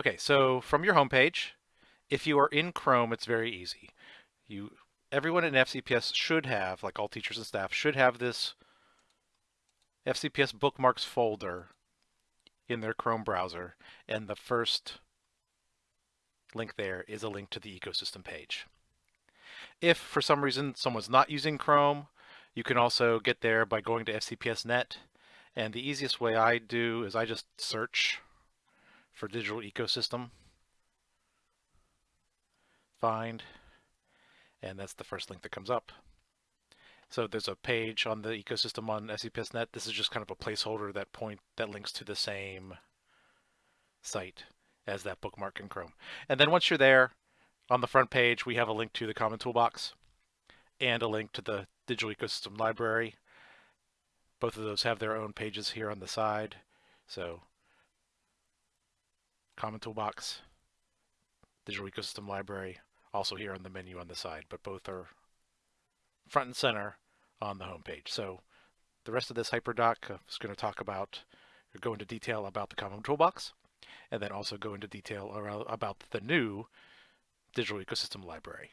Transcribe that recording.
Okay, so from your homepage, if you are in Chrome, it's very easy. You, everyone in FCPS should have, like all teachers and staff, should have this FCPS bookmarks folder in their Chrome browser, and the first link there is a link to the ecosystem page. If for some reason someone's not using Chrome, you can also get there by going to FCPS.net, and the easiest way I do is I just search for digital ecosystem, find, and that's the first link that comes up. So there's a page on the ecosystem on FCPS.net. This is just kind of a placeholder that point that links to the same site as that bookmark in Chrome. And then once you're there, on the front page, we have a link to the Common Toolbox and a link to the Digital Ecosystem Library. Both of those have their own pages here on the side. So Common Toolbox, Digital Ecosystem Library, also here on the menu on the side, but both are front and center on the home page. So the rest of this hyperdoc uh, is going to talk about, go into detail about the Common Toolbox, and then also go into detail about the new Digital Ecosystem Library.